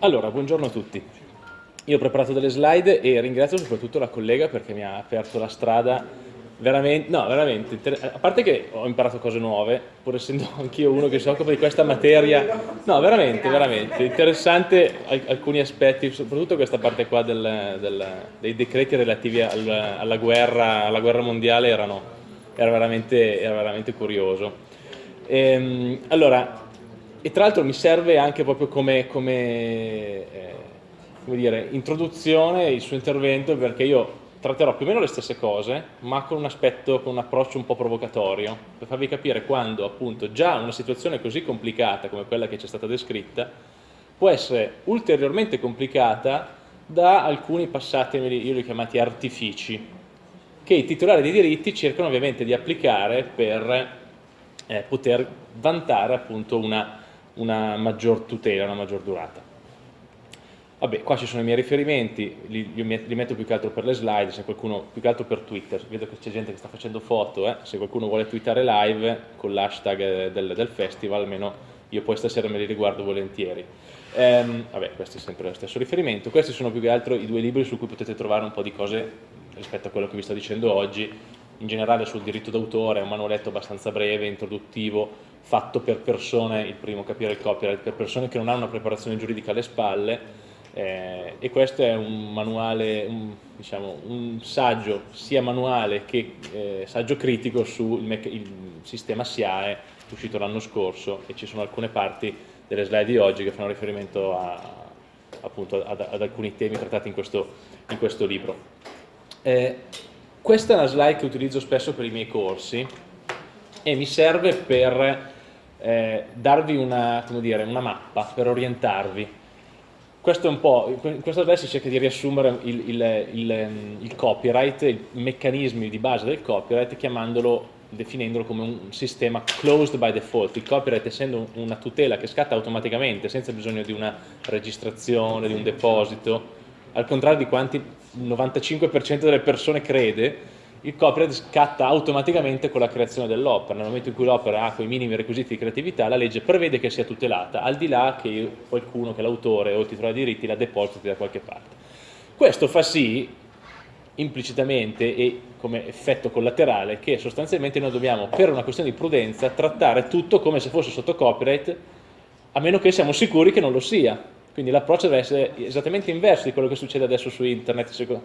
Allora, buongiorno a tutti. Io ho preparato delle slide e ringrazio soprattutto la collega perché mi ha aperto la strada veramente, no, veramente, a parte che ho imparato cose nuove, pur essendo anch'io uno che si occupa di questa materia, no, veramente, veramente, interessante alcuni aspetti, soprattutto questa parte qua del, del, dei decreti relativi al, alla, guerra, alla guerra mondiale erano, era, veramente, era veramente curioso. Ehm, allora, e tra l'altro mi serve anche proprio come, come, eh, come dire, introduzione il suo intervento perché io tratterò più o meno le stesse cose ma con un aspetto, con un approccio un po' provocatorio per farvi capire quando appunto già una situazione così complicata come quella che ci è stata descritta può essere ulteriormente complicata da alcuni passati, io li ho chiamati artifici che i titolari dei diritti cercano ovviamente di applicare per eh, poter vantare appunto una una maggior tutela, una maggior durata. Vabbè, qua ci sono i miei riferimenti, li, li, metto più che altro per le slide, se qualcuno, più che altro per Twitter, vedo che c'è gente che sta facendo foto, eh? se qualcuno vuole twittare live con l'hashtag eh, del, del, festival, almeno io poi stasera me li riguardo volentieri. Ehm, vabbè, questo è sempre lo stesso riferimento, questi sono più che altro i due libri su cui potete trovare un po' di cose rispetto a quello che vi sto dicendo oggi, in generale sul diritto d'autore, è un manualetto abbastanza breve, introduttivo, fatto per persone, il primo capire il copyright, per persone che non hanno una preparazione giuridica alle spalle eh, e questo è un manuale, un, diciamo, un saggio sia manuale che eh, saggio critico sul sistema SIAE uscito l'anno scorso e ci sono alcune parti delle slide di oggi che fanno riferimento a, appunto ad, ad, alcuni temi trattati in questo, in questo libro. Eh, questa è una slide che utilizzo spesso per i miei corsi e mi serve per eh, darvi una, dire, una, mappa per orientarvi. Questo è un po', in questa slide si cerca di riassumere il, il, il, il copyright, i meccanismi di base del copyright, chiamandolo definendolo come un sistema closed by default, il copyright essendo una tutela che scatta automaticamente senza bisogno di una registrazione, di un deposito, al contrario di quanti il 95% delle persone crede, il copyright scatta automaticamente con la creazione dell'opera, nel momento in cui l'opera ha quei minimi requisiti di creatività, la legge prevede che sia tutelata, al di là che qualcuno, che l'autore o il titolare dei diritti la depositi da qualche parte. Questo fa sì, implicitamente e come effetto collaterale, che sostanzialmente noi dobbiamo, per una questione di prudenza, trattare tutto come se fosse sotto copyright, a meno che siamo sicuri che non lo sia, quindi l'approccio deve essere esattamente inverso di quello che succede adesso su internet,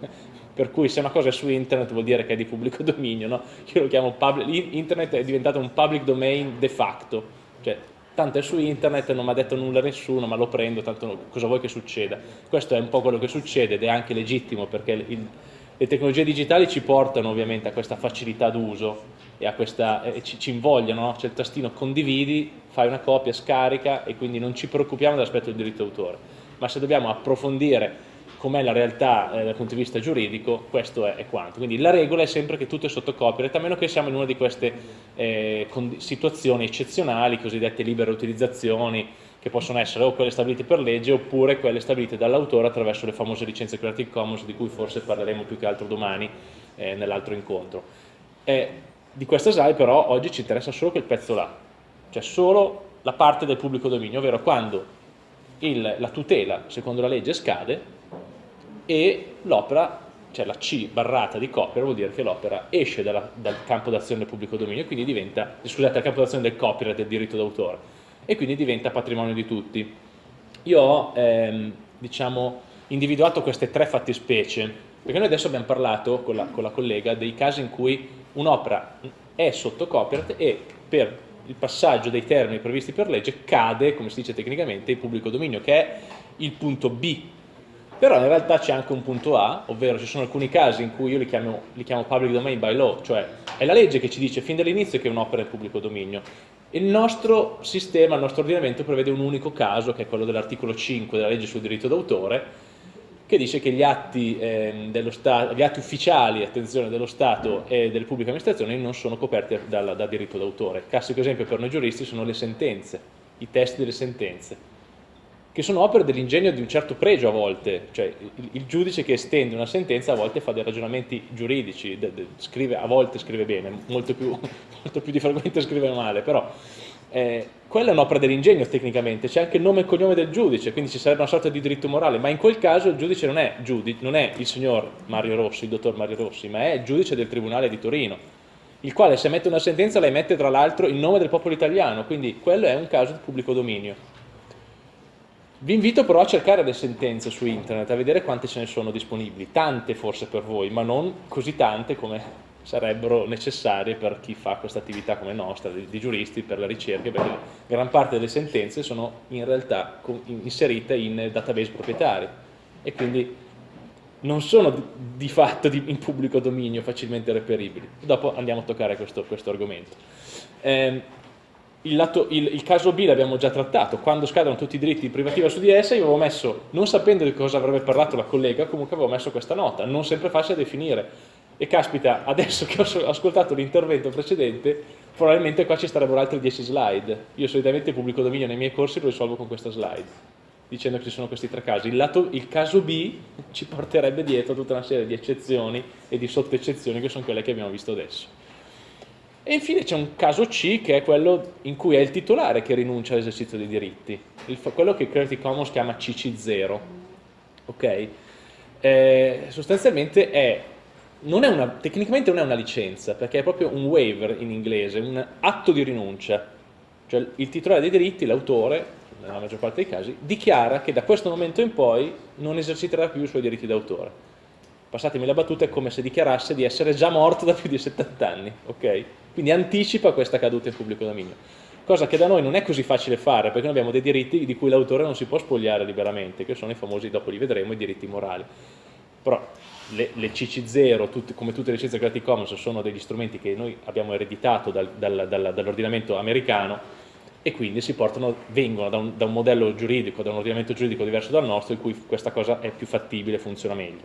per cui se una cosa è su internet vuol dire che è di pubblico dominio, no? io lo chiamo public, internet è diventato un public domain de facto, cioè tanto è su internet, non mi ha detto nulla a nessuno, ma lo prendo, tanto cosa vuoi che succeda? Questo è un po' quello che succede ed è anche legittimo perché il, le tecnologie digitali ci portano ovviamente a questa facilità d'uso e, questa, e ci, ci invogliano, no? c'è il tastino condividi, fai una copia, scarica e quindi non ci preoccupiamo dell'aspetto del diritto d'autore, ma se dobbiamo approfondire com'è la realtà eh, dal punto di vista giuridico, questo è, è, quanto. Quindi la regola è sempre che tutto è sotto copyright, a meno che siamo in una di queste eh, situazioni eccezionali, cosiddette libere utilizzazioni, che possono essere o quelle stabilite per legge oppure quelle stabilite dall'autore attraverso le famose licenze Creative Commons di cui forse parleremo più che altro domani eh, nell'altro incontro. Eh, di questa slide però oggi ci interessa solo quel pezzo là, cioè solo la parte del pubblico dominio, ovvero quando il, la tutela secondo la legge scade e l'opera, cioè la C barrata di copyright vuol dire che l'opera esce dalla, dal campo d'azione del pubblico dominio e quindi diventa, scusate, dal campo d'azione del copyright del diritto d'autore e quindi diventa patrimonio di tutti. Io ho ehm, diciamo, individuato queste tre fattispecie, perché noi adesso abbiamo parlato con la, con la collega dei casi in cui un'opera è sotto copyright e per il passaggio dei termini previsti per legge cade, come si dice tecnicamente, il pubblico dominio, che è il punto B però in realtà c'è anche un punto A, ovvero ci sono alcuni casi in cui io li chiamo, li chiamo public domain by law, cioè è la legge che ci dice fin dall'inizio che un'opera è pubblico dominio. Il nostro sistema, il nostro ordinamento prevede un unico caso, che è quello dell'articolo 5 della legge sul diritto d'autore, che dice che gli atti, eh, gli atti, ufficiali dello Stato e delle pubbliche amministrazioni non sono coperti dal, da diritto d'autore. Il classico esempio per noi giuristi sono le sentenze, i testi delle sentenze che sono opere dell'ingegno di un certo pregio a volte, cioè il, il, giudice che estende una sentenza a volte fa dei ragionamenti giuridici, scrive, a volte scrive bene, molto più, molto più difficilmente scrive male, però Eh, quella è un'opera dell'ingegno tecnicamente, c'è anche il nome e cognome del giudice, quindi ci sarebbe una sorta di diritto morale, ma in quel caso il giudice non è, giudice, non è il signor Mario Rossi, il dottor Mario Rossi, ma è il giudice del Tribunale di Torino, il quale se emette una sentenza la emette tra l'altro in nome del popolo italiano, quindi quello è un caso di pubblico dominio. Vi invito però a cercare le sentenze su internet, a vedere quante ce ne sono disponibili, tante forse per voi, ma non così tante come sarebbero necessarie per chi fa questa attività come nostra, di, di, giuristi, per la ricerca, perché gran parte delle sentenze sono in realtà inserite in database proprietari e quindi non sono di, di fatto di, in pubblico dominio facilmente reperibili. Dopo andiamo a toccare questo, questo argomento. Eh, il, lato, il, il, caso B l'abbiamo già trattato, quando scadono tutti i diritti di privativa su di essa, io avevo messo, non sapendo di cosa avrebbe parlato la collega, comunque avevo messo questa nota, non sempre facile da definire, e caspita, adesso che ho ascoltato l'intervento precedente, probabilmente qua ci starebbero altri 10 slide. Io solitamente pubblico dominio nei miei corsi lo risolvo con questa slide, dicendo che ci sono questi tre casi. Il, lato, il caso B ci porterebbe dietro tutta una serie di eccezioni e di sottoeccezioni che sono quelle che abbiamo visto adesso. E infine c'è un caso C che è quello in cui è il titolare che rinuncia all'esercizio dei diritti, il, quello che Creative Commons chiama CC0. Okay? Eh, sostanzialmente è non una, tecnicamente non è una licenza, perché è proprio un waiver in inglese, un atto di rinuncia. Cioè il titolare dei diritti, l'autore, nella maggior parte dei casi, dichiara che da questo momento in poi non eserciterà più i suoi diritti d'autore. Passatemi la battuta, è come se dichiarasse di essere già morto da più di 70 anni, ok? Quindi anticipa questa caduta in pubblico dominio. Cosa che da noi non è così facile fare, perché noi abbiamo dei diritti di cui l'autore non si può spogliare liberamente, che sono i famosi, dopo li vedremo, i diritti morali. Però le, le CC0, tutte, come tutte le licenze Creative Commons, sono degli strumenti che noi abbiamo ereditato dal, dal, dal, dall'ordinamento americano e quindi si portano, vengono da un, da un, modello giuridico, da un ordinamento giuridico diverso dal nostro, in cui questa cosa è più fattibile, funziona meglio.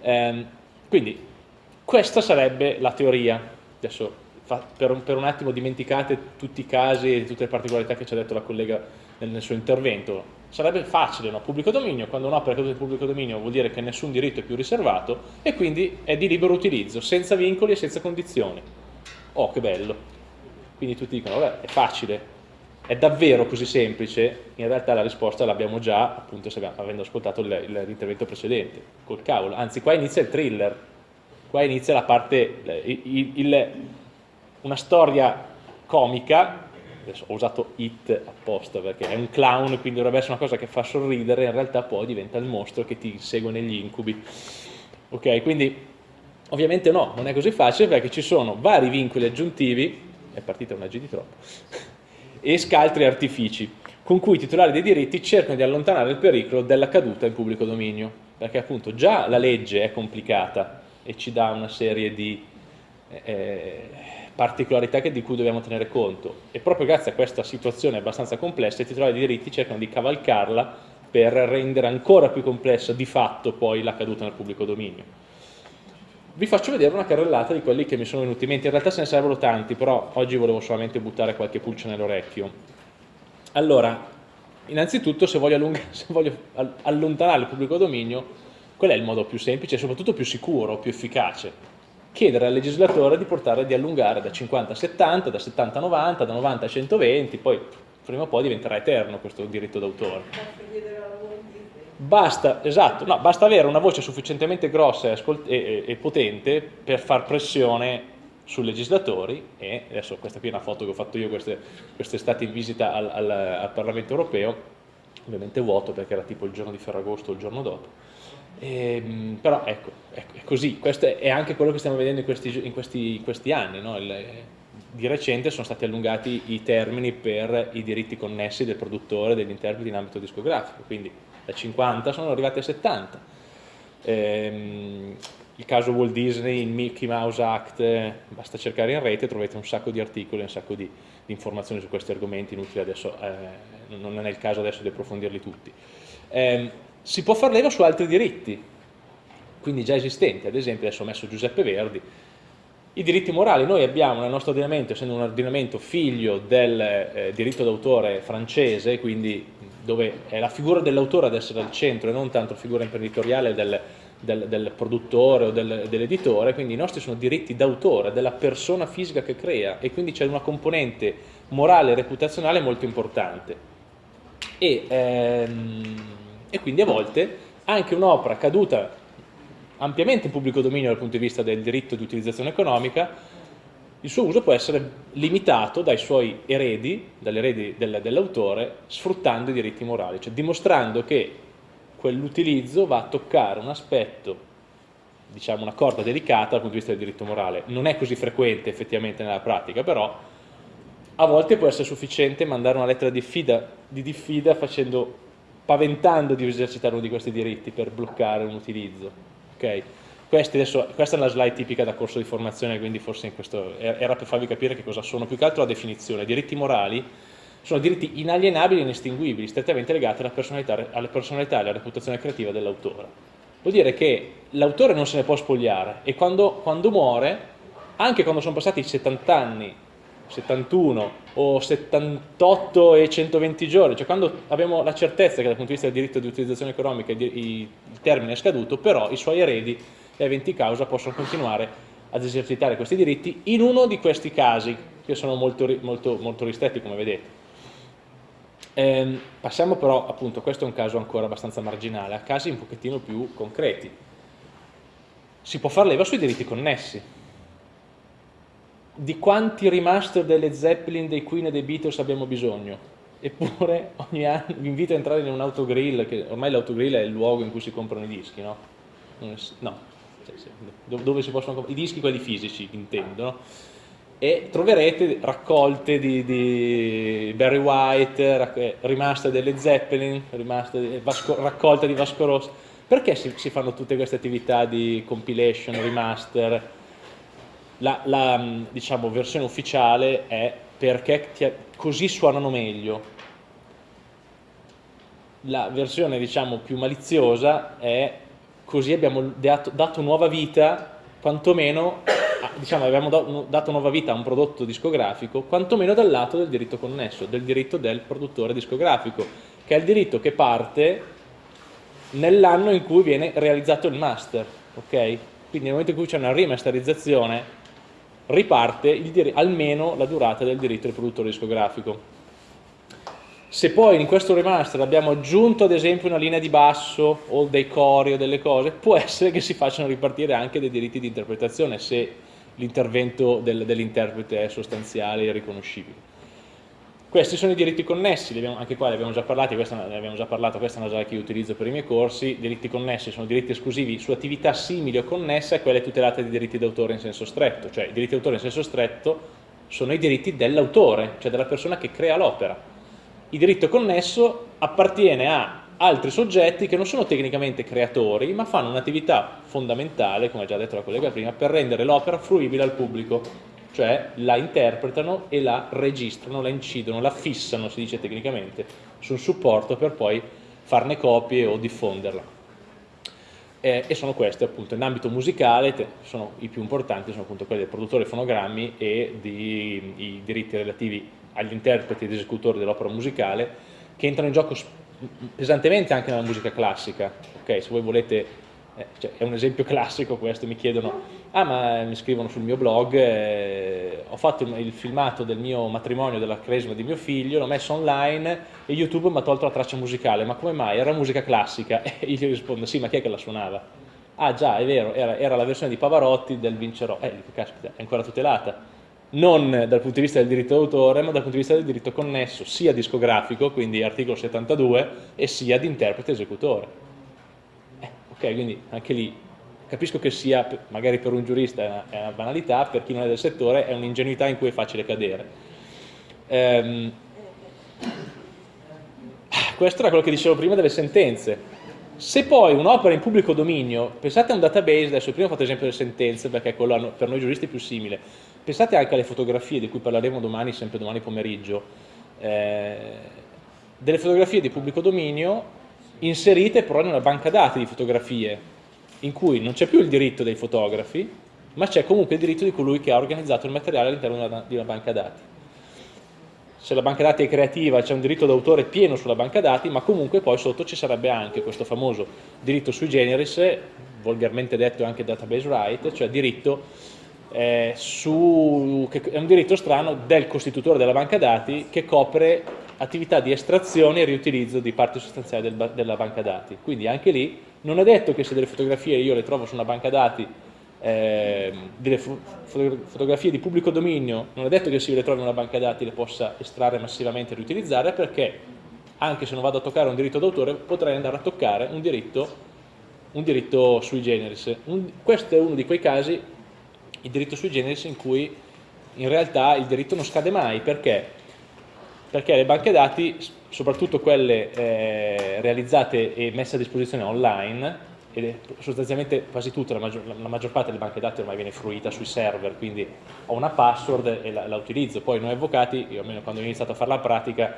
Ehm, quindi questa sarebbe la teoria. Adesso per un, per un, attimo dimenticate tutti i casi e tutte le particolarità che ci ha detto la collega nel, nel suo intervento sarebbe facile, no? pubblico dominio, quando un'opera è caduta in pubblico dominio vuol dire che nessun diritto è più riservato e quindi è di libero utilizzo, senza vincoli e senza condizioni. Oh, che bello! Quindi tutti dicono, vabbè, è facile, è davvero così semplice? In realtà la risposta l'abbiamo già, appunto, avendo ascoltato l'intervento precedente, col cavolo. Anzi, qua inizia il thriller, qua inizia la parte, il, il, una storia comica adesso ho usato it apposta perché è un clown quindi dovrebbe essere una cosa che fa sorridere in realtà poi diventa il mostro che ti segue negli incubi. Ok quindi ovviamente no non è così facile perché ci sono vari vincoli aggiuntivi è partita una G di troppo e scaltri artifici con cui i titolari dei diritti cercano di allontanare il pericolo della caduta in pubblico dominio perché appunto già la legge è complicata e ci dà una serie di eh, particolarità di cui dobbiamo tenere conto e proprio grazie a questa situazione abbastanza complessa i titolari di diritti cercano di cavalcarla per rendere ancora più complessa di fatto poi la caduta nel pubblico dominio. Vi faccio vedere una carrellata di quelli che mi sono venuti in mente, in realtà se ne servono tanti, però oggi volevo solamente buttare qualche pulce nell'orecchio. Allora, innanzitutto se voglio, se voglio allontanare il pubblico dominio, qual è il modo più semplice e soprattutto più sicuro, più efficace? Chiedere al legislatore di portare di allungare da 50 a 70, da 70 a 90, da 90 a 120, poi prima o poi diventerà eterno questo diritto d'autore. Basta, esatto, no, basta avere una voce sufficientemente grossa e, e, e, potente per far pressione sui legislatori e adesso questa qui è una foto che ho fatto io quest'estate in visita al, al, al Parlamento Europeo, ovviamente vuoto perché era tipo il giorno di Ferragosto o il giorno dopo, e, ehm, però ecco, è, così, questo è anche quello che stiamo vedendo in questi, in questi, in questi anni, no? Il, di recente sono stati allungati i termini per i diritti connessi del produttore e degli interpreti in ambito discografico, quindi da 50 sono arrivati a 70. Ehm, il caso Walt Disney, il Mickey Mouse Act, basta cercare in rete, trovate un sacco di articoli, un sacco di, di informazioni su questi argomenti, inutili adesso, eh, non è il caso adesso di approfondirli tutti. Eh, si può far leva su altri diritti, quindi già esistenti, ad esempio adesso ho messo Giuseppe Verdi, i diritti morali, noi abbiamo nel nostro ordinamento, essendo un ordinamento figlio del eh, diritto d'autore francese, quindi dove è la figura dell'autore ad essere al centro e non tanto figura imprenditoriale del, del, del produttore o del, dell'editore, quindi i nostri sono diritti d'autore della persona fisica che crea e quindi c'è una componente morale e reputazionale molto importante. E, ehm, e quindi a volte anche un'opera caduta ampiamente in pubblico dominio dal punto di vista del diritto di utilizzazione economica, il suo uso può essere limitato dai suoi eredi, dagli eredi del, dell'autore, sfruttando i diritti morali, cioè dimostrando che quell'utilizzo va a toccare un aspetto, diciamo una corda delicata dal punto di vista del diritto morale. Non è così frequente effettivamente nella pratica, però a volte può essere sufficiente mandare una lettera di diffida, di diffida facendo, paventando di esercitare uno di questi diritti per bloccare un utilizzo. Okay? Adesso, questa è una slide tipica da corso di formazione, quindi forse questo, era per farvi capire che cosa sono, più che altro la definizione. Diritti morali sono diritti inalienabili e inestinguibili, strettamente legati alla personalità, alla personalità e alla reputazione creativa dell'autore. Vuol dire che l'autore non se ne può spogliare e quando, quando muore, anche quando sono passati 70 anni 71 o 78 e 120 giorni, cioè quando abbiamo la certezza che dal punto di vista del diritto di utilizzazione economica il termine è scaduto, però i suoi eredi e eventi causa possono continuare ad esercitare questi diritti in uno di questi casi, che sono molto, molto, molto ristretti come vedete. Eh, passiamo però, appunto, questo è un caso ancora abbastanza marginale, a casi un pochettino più concreti. Si può far leva sui diritti connessi. Di quanti remaster delle Zeppelin, dei Queen e dei Beatles abbiamo bisogno? Eppure ogni anno vi invito a entrare in un autogrill, che ormai l'autogrill è il luogo in cui si comprano i dischi, no? No, dove si possono comprare i dischi, quelli fisici, intendo, no? e troverete raccolte di, di Barry White, eh, rimaste delle Zeppelin, rimaste, Vasco, raccolte di Vasco Rossi. Perché si, si, fanno tutte queste attività di compilation, remaster? La, la diciamo, versione ufficiale è perché ti, così suonano meglio. La versione diciamo, più maliziosa è così abbiamo dato, dato nuova vita, quantomeno diciamo, abbiamo dato nuova vita a un prodotto discografico, quantomeno dal lato del diritto connesso, del diritto del produttore discografico, che è il diritto che parte nell'anno in cui viene realizzato il master, ok? Quindi nel momento in cui c'è una remasterizzazione riparte almeno la durata del diritto del produttore discografico. Se poi in questo remaster abbiamo aggiunto ad esempio una linea di basso o dei cori o delle cose, può essere che si facciano ripartire anche dei diritti di interpretazione se l'intervento del, dell'interprete è sostanziale e riconoscibile. Questi sono i diritti connessi, abbiamo, anche qua ne abbiamo già parlato, questa ne abbiamo già parlato, questa è una slide che io utilizzo per i miei corsi, diritti connessi sono diritti esclusivi su attività simili o connesse a quelle tutelate di diritti d'autore in senso stretto, cioè i diritti d'autore in senso stretto sono i diritti dell'autore, cioè della persona che crea l'opera. Il diritto connesso appartiene a altri soggetti che non sono tecnicamente creatori, ma fanno un'attività fondamentale, come ha già detto la collega prima, per rendere l'opera fruibile al pubblico, cioè la interpretano e la registrano, la incidono, la fissano, si dice tecnicamente, sul supporto per poi farne copie o diffonderla. Eh, e sono queste appunto in ambito musicale, sono i più importanti, sono appunto quelli del produttore fonogrammi e di, i diritti relativi agli interpreti ed esecutori dell'opera musicale che entrano in gioco pesantemente anche nella musica classica, ok? Se voi volete, eh, cioè, è un esempio classico questo, mi chiedono, ah ma mi scrivono sul mio blog, eh, ho fatto il, il, filmato del mio matrimonio, della cresima di mio figlio, l'ho messo online e YouTube mi ha tolto la traccia musicale, ma come mai? Era musica classica? E io gli rispondo, sì ma chi è che la suonava? Ah già, è vero, era, era la versione di Pavarotti del Vincerò, eh, caspita, è ancora tutelata non dal punto di vista del diritto d'autore, ma dal punto di vista del diritto connesso, sia discografico, quindi articolo 72, e sia di interprete esecutore. Quindi anche lì capisco che sia, magari per un giurista è una banalità, per chi non è del settore è un'ingenuità in cui è facile cadere. Ehm, questo era quello che dicevo prima delle sentenze. Se poi un'opera in pubblico dominio, pensate a un database, adesso prima ho fatto esempio delle sentenze perché è quello per noi giuristi più simile, Pensate anche alle fotografie di cui parleremo domani, sempre domani pomeriggio, eh, delle fotografie di pubblico dominio inserite però in una banca dati di fotografie, in cui non c'è più il diritto dei fotografi, ma c'è comunque il diritto di colui che ha organizzato il materiale all'interno di una banca dati. Se la banca dati è creativa c'è un diritto d'autore pieno sulla banca dati, ma comunque poi sotto ci sarebbe anche questo famoso diritto sui generis volgarmente detto anche database right, cioè diritto eh, su, che è un diritto strano del costitutore della banca dati che copre attività di estrazione e riutilizzo di parti sostanziali del, della banca dati. Quindi anche lì non è detto che se delle fotografie io le trovo su una banca dati, eh, delle fo fotografie di pubblico dominio, non è detto che se io le trovo in una banca dati le possa estrarre massivamente e riutilizzare perché anche se non vado a toccare un diritto d'autore potrei andare a toccare un diritto, un diritto sui generis. Un, questo è uno di quei casi, il diritto sui generis, in cui in realtà il diritto non scade mai, perché? Perché le banche dati, soprattutto quelle eh, realizzate e messe a disposizione online, ed sostanzialmente quasi tutte, la maggior, la maggior, parte delle banche dati ormai viene fruita sui server, quindi ho una password e la, la utilizzo. Poi noi avvocati, io almeno quando ho iniziato a fare la pratica,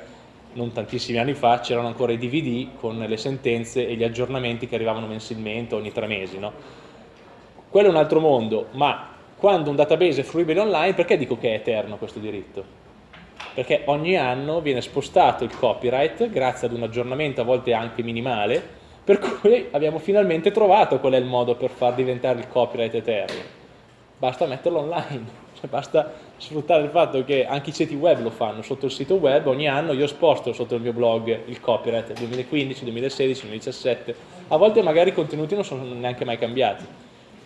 non tantissimi anni fa, c'erano ancora i DVD con le sentenze e gli aggiornamenti che arrivavano mensilmente ogni tre mesi. No? Quello è un altro mondo, ma quando un database è fruibile online, perché dico che è eterno questo diritto? Perché ogni anno viene spostato il copyright grazie ad un aggiornamento a volte anche minimale, per cui abbiamo finalmente trovato qual è il modo per far diventare il copyright eterno. Basta metterlo online. Cioè basta sfruttare il fatto che anche i siti web lo fanno sotto il sito web, ogni anno io sposto sotto il mio blog il copyright 2015, 2016, 2017, a volte magari i contenuti non sono neanche mai cambiati,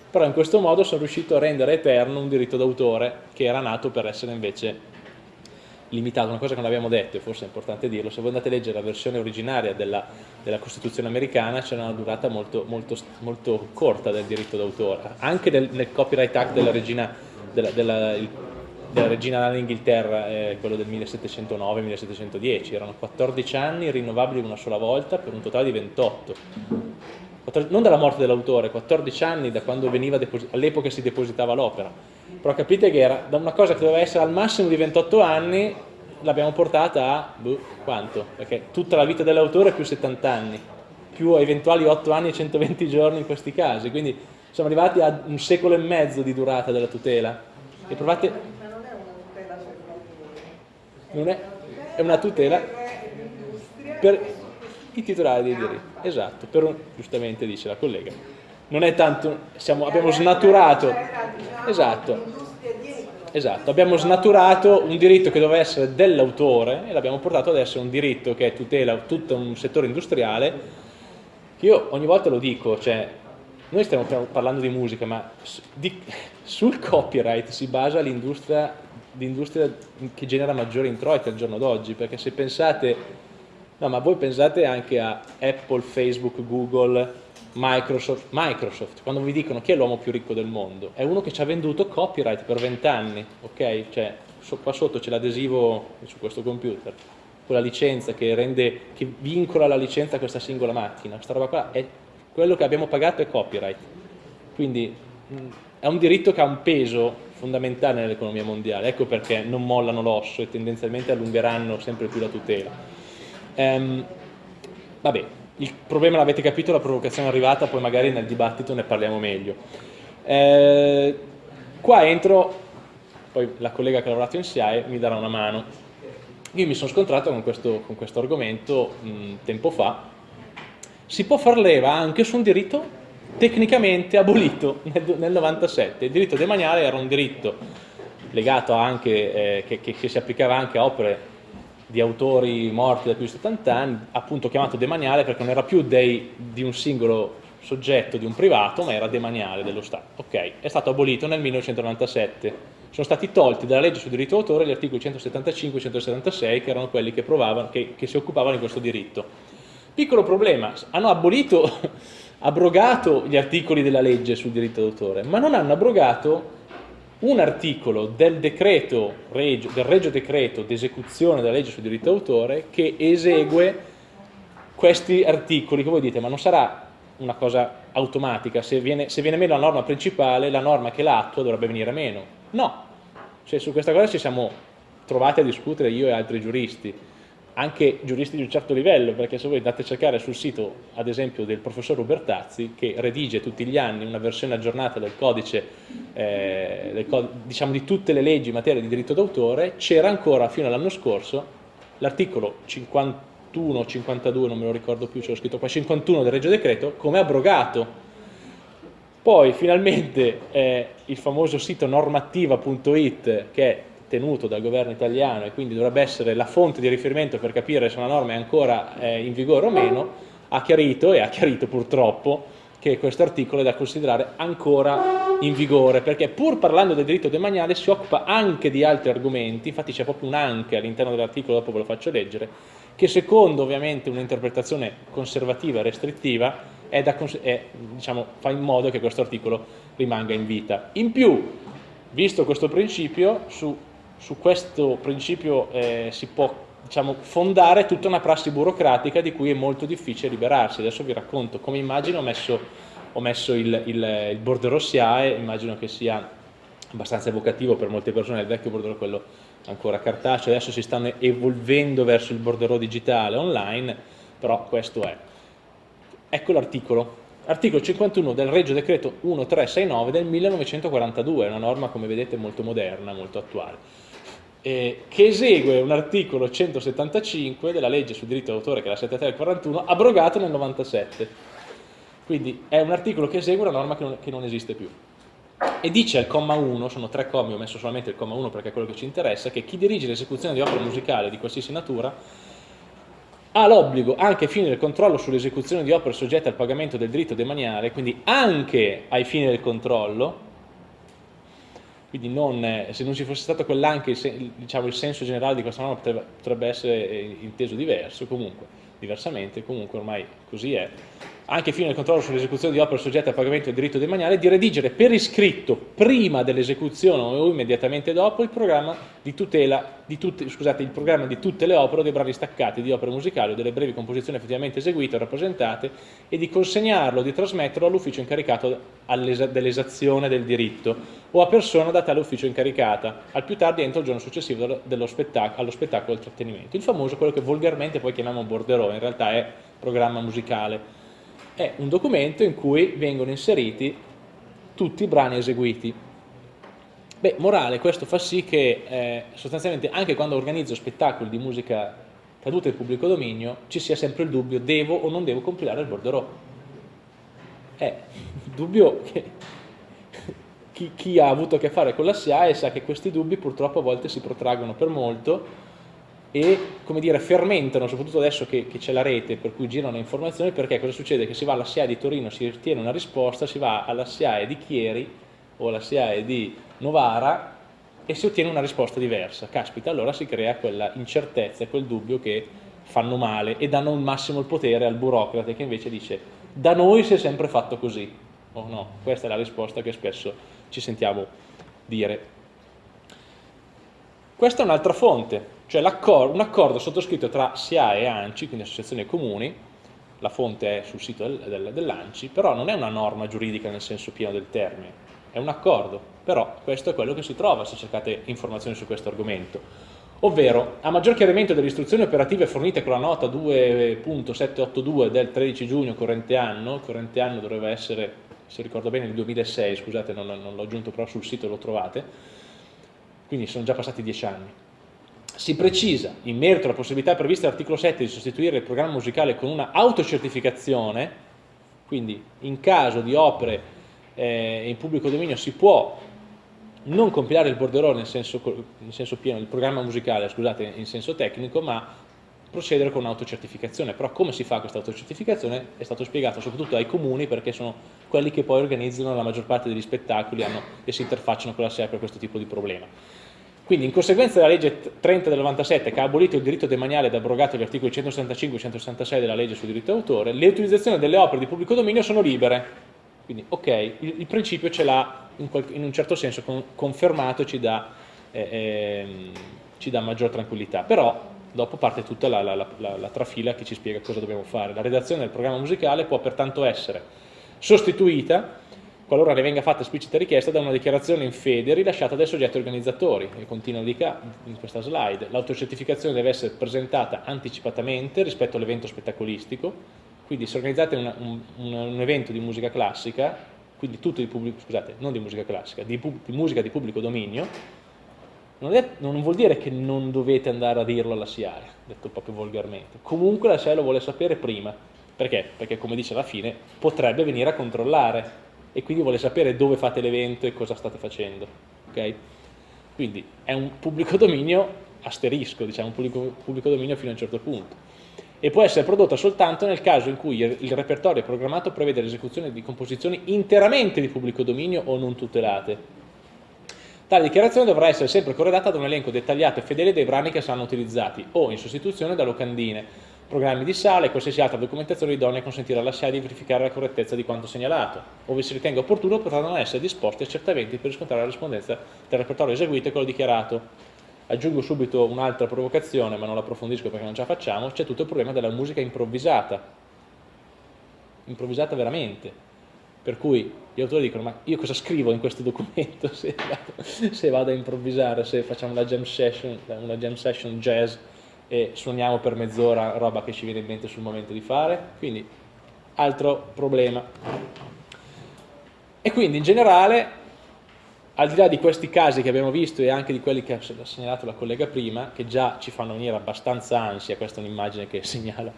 però in questo modo sono riuscito a rendere eterno un diritto d'autore che era nato per essere invece limitato, una cosa che non abbiamo detto e forse è importante dirlo, se voi andate a leggere la versione originaria della, della Costituzione americana c'è una durata molto, molto, molto corta del diritto d'autore, anche nel, nel Copyright Act della regina della, della, il, della regina d'Inghilterra, eh, quello del 1709-1710, erano 14 anni rinnovabili una sola volta per un totale di 28. Non dalla morte dell'autore, 14 anni da quando all'epoca si depositava l'opera. Però capite che era da una cosa che doveva essere al massimo di 28 anni, l'abbiamo portata a, boh, quanto? Perché tutta la vita dell'autore più 70 anni, più eventuali 8 anni e 120 giorni in questi casi, quindi siamo arrivati a un secolo e mezzo di durata della tutela. E provate... Ma non è una tutela per Non è, è una tutela per i titolari dei diritti. Esatto, per un, giustamente dice la collega. Non è tanto, siamo, abbiamo snaturato... Esatto. Esatto, abbiamo snaturato un diritto che doveva essere dell'autore e l'abbiamo portato ad essere un diritto che tutela tutto un settore industriale. Io ogni volta lo dico, cioè noi stiamo parlando di musica, ma di, sul copyright si basa l'industria che genera maggiori introiti al giorno d'oggi, perché se pensate, no ma voi pensate anche a Apple, Facebook, Google, Microsoft, Microsoft, quando vi dicono chi è l'uomo più ricco del mondo, è uno che ci ha venduto copyright per vent'anni, ok? Cioè, qua sotto c'è l'adesivo su questo computer, quella licenza che rende, che vincola la licenza a questa singola macchina, questa roba qua è quello che abbiamo pagato è copyright, quindi è un diritto che ha un peso fondamentale nell'economia mondiale, ecco perché non mollano l'osso e tendenzialmente allungheranno sempre più la tutela. Ehm, vabbè, il problema l'avete capito, la provocazione è arrivata, poi magari nel dibattito ne parliamo meglio. Eh, qua entro, poi la collega che ha lavorato in SIAE mi darà una mano. Io mi sono scontrato con questo, con questo argomento mh, tempo fa, si può far leva anche su un diritto tecnicamente abolito nel, nel 97. Il diritto demaniale era un diritto legato anche, eh, che, che, che, si applicava anche a opere di autori morti da più di 70 anni, appunto chiamato demaniale perché non era più dei, di un singolo soggetto, di un privato, ma era demaniale dello Stato. Ok, è stato abolito nel 1997. Sono stati tolti dalla legge sul diritto d'autore gli articoli 175 e 176 che erano quelli che, provavano, che, che si occupavano di questo diritto Piccolo problema, hanno abolito, abrogato gli articoli della legge sul diritto d'autore, ma non hanno abrogato un articolo del decreto, del regio decreto d'esecuzione della legge sul diritto d'autore che esegue questi articoli che voi dite, ma non sarà una cosa automatica, se viene, se viene meno la norma principale, la norma che l'attua dovrebbe venire meno. No, cioè, su questa cosa ci siamo trovati a discutere io e altri giuristi anche giuristi di un certo livello, perché se voi andate a cercare sul sito, ad esempio, del professor Ubertazzi, che redige tutti gli anni una versione aggiornata del codice, eh, del, diciamo di tutte le leggi in materia di diritto d'autore, c'era ancora fino all'anno scorso l'articolo 51 52, non me lo ricordo più, ce scritto qua, 51 del Regio Decreto, come abrogato. Poi finalmente eh, il famoso sito normativa.it che è tenuto dal governo italiano e quindi dovrebbe essere la fonte di riferimento per capire se una norma è ancora eh, in vigore o meno, ha chiarito e ha chiarito purtroppo che questo articolo è da considerare ancora in vigore, perché pur parlando del diritto demaniale si occupa anche di altri argomenti, infatti c'è proprio un anche all'interno dell'articolo, dopo ve lo faccio leggere, che secondo ovviamente un'interpretazione conservativa e restrittiva da, è, diciamo, fa in modo che questo articolo rimanga in vita. In più, visto questo principio, su, su questo principio eh, si può diciamo, fondare tutta una prassi burocratica di cui è molto difficile liberarsi. Adesso vi racconto come immagino, ho messo, ho messo il, il, il bordereau SIAE, immagino che sia abbastanza evocativo per molte persone, il vecchio bordereau quello ancora cartaceo, adesso si stanno evolvendo verso il bordereau digitale online, però questo è. Ecco l'articolo. Articolo 51 del Regio Decreto 1369 del 1942, una norma come vedete molto moderna, molto attuale, eh, che esegue un articolo 175 della legge sul diritto d'autore che è la 7341, abrogato nel 97. Quindi è un articolo che esegue una norma che non, che non esiste più. E dice al comma 1, sono tre commi, ho messo solamente il comma 1 perché è quello che ci interessa, che chi dirige l'esecuzione di opere musicali di qualsiasi natura ha l'obbligo anche ai fini del controllo sull'esecuzione di opere soggette al pagamento del diritto demaniale, quindi anche ai fini del controllo, quindi non, eh, se non ci fosse stato quell'anche, diciamo, il senso generale di questa norma potrebbe, essere eh, inteso diverso, comunque, diversamente, comunque ormai così è, anche fino al controllo sull'esecuzione di opere soggette a pagamento del diritto demaniale, di redigere per iscritto, prima dell'esecuzione o immediatamente dopo, il programma di tutela di tutte, scusate, il programma di tutte le opere o dei brani staccati di opere musicali o delle brevi composizioni effettivamente eseguite o rappresentate e di consegnarlo di trasmetterlo all'ufficio incaricato dell'esazione del diritto o a persona da tale ufficio incaricata, al più tardi entro il giorno successivo spettac allo spettacolo del trattenimento. Il famoso, quello che volgarmente poi chiamiamo borderò, in realtà è programma musicale è un documento in cui vengono inseriti tutti i brani eseguiti. Beh, morale, questo fa sì che eh, sostanzialmente anche quando organizzo spettacoli di musica caduta in pubblico dominio ci sia sempre il dubbio devo o non devo compilare il borderò. Il dubbio che chi, chi ha avuto a che fare con la SIAE sa che questi dubbi purtroppo a volte si protraggono per molto e come dire, fermentano, soprattutto adesso che, che c'è la rete per cui girano le informazioni, perché cosa succede? Che si va alla SIAE di Torino, si ottiene una risposta, si va alla SIAE di Chieri o alla SIAE di Novara e si ottiene una risposta diversa. Caspita, allora si crea quella incertezza, quel dubbio che fanno male e danno il massimo il potere al burocrate che invece dice da noi si è sempre fatto così. O oh no, questa è la risposta che spesso ci sentiamo dire. Questa è un'altra fonte, cioè un accordo sottoscritto tra SIAE e ANCI, quindi associazioni comuni, la fonte è sul sito del, del, dell'ANCI, però non è una norma giuridica nel senso pieno del termine, è un accordo, però questo è quello che si trova se cercate informazioni su questo argomento. Ovvero, a maggior chiarimento delle istruzioni operative fornite con la nota 2.782 del 13 giugno corrente anno, corrente anno dovrebbe essere, se ricordo bene, il 2006, scusate non, non l'ho aggiunto però sul sito lo trovate, quindi sono già passati dieci anni. Si precisa, in merito alla possibilità prevista dall'articolo 7 di sostituire il programma musicale con una autocertificazione, quindi in caso di opere eh, in pubblico dominio si può non compilare il borderò nel senso, nel senso pieno, il programma musicale, scusate, in senso tecnico, ma procedere con un'autocertificazione. Però come si fa questa autocertificazione è stato spiegato soprattutto ai comuni perché sono quelli che poi organizzano la maggior parte degli spettacoli hanno, e si interfacciano con la SEA per questo tipo di problema. Quindi in conseguenza della legge 30 del 97 che ha abolito il diritto demaniale ed abrogato gli articoli 165 e 166 della legge sul diritto d'autore, le utilizzazioni delle opere di pubblico dominio sono libere. Quindi ok, il, il principio ce l'ha in, in, un certo senso con, confermato, ci dà, eh, eh, ci dà, maggior tranquillità. Però dopo parte tutta la, la, la, la trafila che ci spiega cosa dobbiamo fare. La redazione del programma musicale può pertanto essere sostituita qualora ne venga fatta esplicita richiesta da una dichiarazione in fede rilasciata dai soggetti organizzatori, e continua di qua in questa slide. L'autocertificazione deve essere presentata anticipatamente rispetto all'evento spettacolistico, quindi se organizzate una, un, un, evento di musica classica, quindi tutto di pubblico, scusate, non di musica classica, di, di musica di pubblico dominio, non, è, non, vuol dire che non dovete andare a dirlo alla SIAE, detto proprio volgarmente. Comunque la SIAE lo vuole sapere prima. Perché? Perché come dice alla fine, potrebbe venire a controllare e quindi vuole sapere dove fate l'evento e cosa state facendo. Okay? Quindi è un pubblico dominio asterisco, diciamo, un pubblico, pubblico dominio fino a un certo punto e può essere prodotta soltanto nel caso in cui il repertorio programmato prevede l'esecuzione di composizioni interamente di pubblico dominio o non tutelate. Tale dichiarazione dovrà essere sempre corredata da un elenco dettagliato e fedele dei brani che saranno utilizzati o in sostituzione da locandine, programmi di sala e qualsiasi altra documentazione idonea a consentire alla SIA di verificare la correttezza di quanto segnalato. Ove si ritenga opportuno potranno essere disposti accertamenti per riscontrare la rispondenza del repertorio eseguito e quello dichiarato. Aggiungo subito un'altra provocazione, ma non la approfondisco perché non ce la facciamo, c'è tutto il problema della musica improvvisata. Improvvisata veramente. Per cui gli autori dicono, ma io cosa scrivo in questo documento se vado, se vado a improvvisare, se facciamo una jam session, una jam session jazz e suoniamo per mezz'ora roba che ci viene in mente sul momento di fare. Quindi, altro problema. E quindi in generale al di là di questi casi che abbiamo visto e anche di quelli che ha segnalato la collega prima, che già ci fanno venire abbastanza ansia, questa è un'immagine che segnala,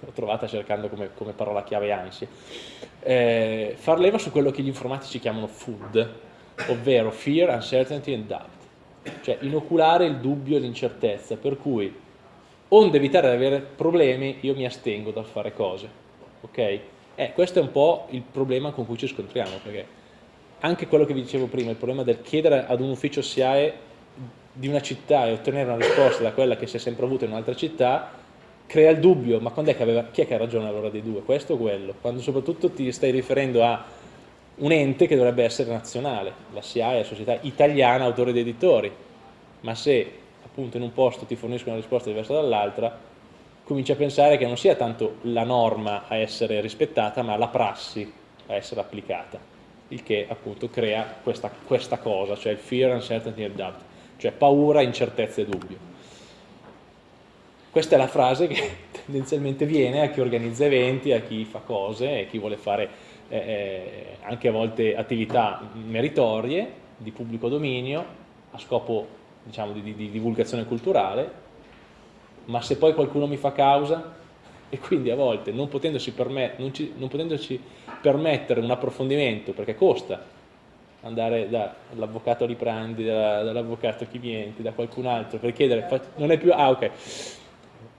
l'ho trovata cercando come, come, parola chiave ansia, eh, far leva su quello che gli informatici chiamano food, ovvero fear, uncertainty and doubt, cioè inoculare il dubbio e l'incertezza, per cui onde evitare di avere problemi io mi astengo dal fare cose, ok? Eh, questo è un po' il problema con cui ci scontriamo, perché anche quello che vi dicevo prima, il problema del chiedere ad un ufficio SIAE di una città e ottenere una risposta da quella che si è sempre avuta in un'altra città, crea il dubbio, ma quando è che aveva, chi è che ha ragione allora dei due, questo o quello? Quando soprattutto ti stai riferendo a un ente che dovrebbe essere nazionale, la SIAE la società italiana autore di editori, ma se appunto in un posto ti forniscono una risposta diversa dall'altra, cominci a pensare che non sia tanto la norma a essere rispettata, ma la prassi a essere applicata il che appunto crea questa, questa cosa, cioè il fear, uncertainty and doubt, cioè paura, incertezza e dubbio. Questa è la frase che tendenzialmente viene a chi organizza eventi, a chi fa cose, a chi vuole fare eh, eh, anche a volte attività meritorie di pubblico dominio a scopo diciamo, di, di, di divulgazione culturale, ma se poi qualcuno mi fa causa e quindi a volte non potendoci, permet non ci, non potendoci permettere un approfondimento perché costa andare dall'avvocato Liprandi, dall'avvocato Chivienti, da qualcun altro per chiedere, non è più, ah ok,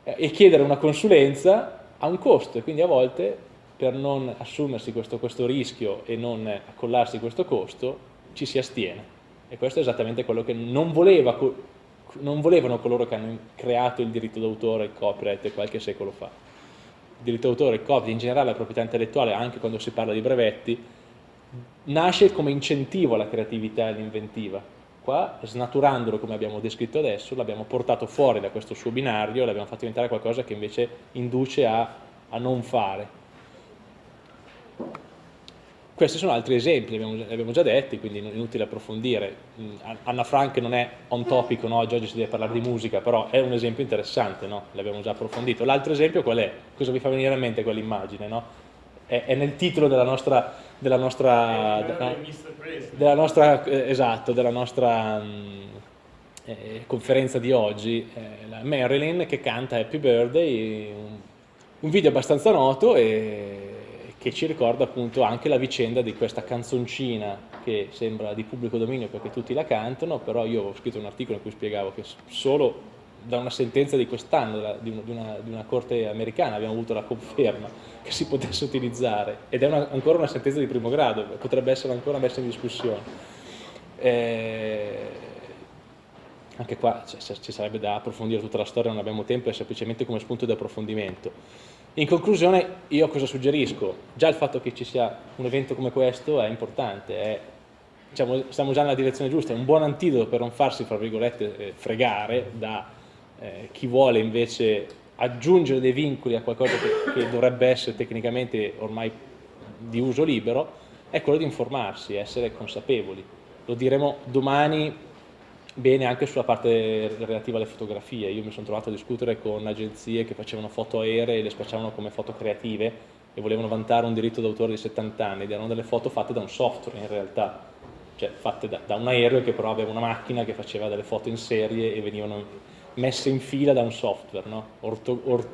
e chiedere una consulenza ha un costo e quindi a volte per non assumersi questo, questo rischio e non accollarsi questo costo ci si astiene e questo è esattamente quello che non, voleva, non volevano coloro che hanno creato il diritto d'autore, il copyright qualche secolo fa diritto d'autore, il copyright, in generale la proprietà intellettuale, anche quando si parla di brevetti, nasce come incentivo alla creatività e all'inventiva. Qua, snaturandolo come abbiamo descritto adesso, l'abbiamo portato fuori da questo suo binario, l'abbiamo fatto diventare qualcosa che invece induce a, a non fare. Questi sono altri esempi, li abbiamo, abbiamo, già detti, quindi è inutile approfondire. Mm, Anna Frank non è on topic, no? oggi si deve parlare di musica, però è un esempio interessante, no? l'abbiamo già approfondito. L'altro esempio qual è? Cosa vi fa venire in mente quell'immagine? No? È, è, nel titolo della nostra, della nostra, della, della nostra eh, esatto, della nostra mh, mm, eh, conferenza di oggi, eh, la Marilyn che canta Happy Birthday, un, un video abbastanza noto e che ci ricorda appunto anche la vicenda di questa canzoncina che sembra di pubblico dominio perché tutti la cantano, però io ho scritto un articolo in cui spiegavo che solo da una sentenza di quest'anno, di, di, una corte americana, abbiamo avuto la conferma che si potesse utilizzare, ed è una, ancora una sentenza di primo grado, potrebbe essere ancora messa in discussione. Eh, anche qua cioè, ci sarebbe da approfondire tutta la storia, non abbiamo tempo, è semplicemente come spunto di approfondimento. In conclusione io cosa suggerisco? Già il fatto che ci sia un evento come questo è importante, è, diciamo, stiamo già nella direzione giusta, è un buon antidoto per non farsi, fra virgolette, eh, fregare da eh, chi vuole invece aggiungere dei vincoli a qualcosa che, che dovrebbe essere tecnicamente ormai di uso libero, è quello di informarsi, essere consapevoli. Lo diremo domani bene anche sulla parte relativa alle fotografie. Io mi sono trovato a discutere con agenzie che facevano foto aeree e le spacciavano come foto creative e volevano vantare un diritto d'autore di 70 anni ed erano delle foto fatte da un software in realtà, cioè fatte da, da un aereo che però aveva una macchina che faceva delle foto in serie e venivano messe in fila da un software, no? Orto, or,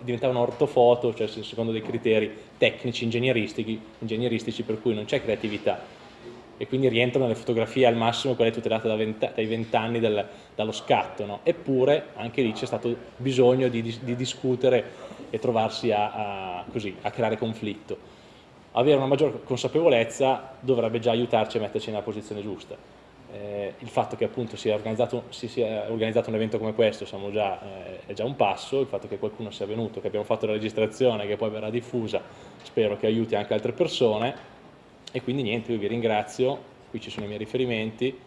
diventavano ortofoto, cioè secondo dei criteri tecnici, ingegneristici, ingegneristici per cui non c'è creatività e quindi rientrano nelle fotografie al massimo quelle tutelate da 20, dai vent'anni dallo scatto, no? eppure anche lì c'è stato bisogno di, di, discutere e trovarsi a, a, così, a creare conflitto. Avere una maggiore consapevolezza dovrebbe già aiutarci a metterci nella posizione giusta. Eh, il fatto che appunto sia organizzato, si sia organizzato un evento come questo già, eh, è già un passo, il fatto che qualcuno sia venuto, che abbiamo fatto la registrazione, che poi verrà diffusa, spero che aiuti anche altre persone, e quindi niente, io vi ringrazio, qui ci sono i miei riferimenti,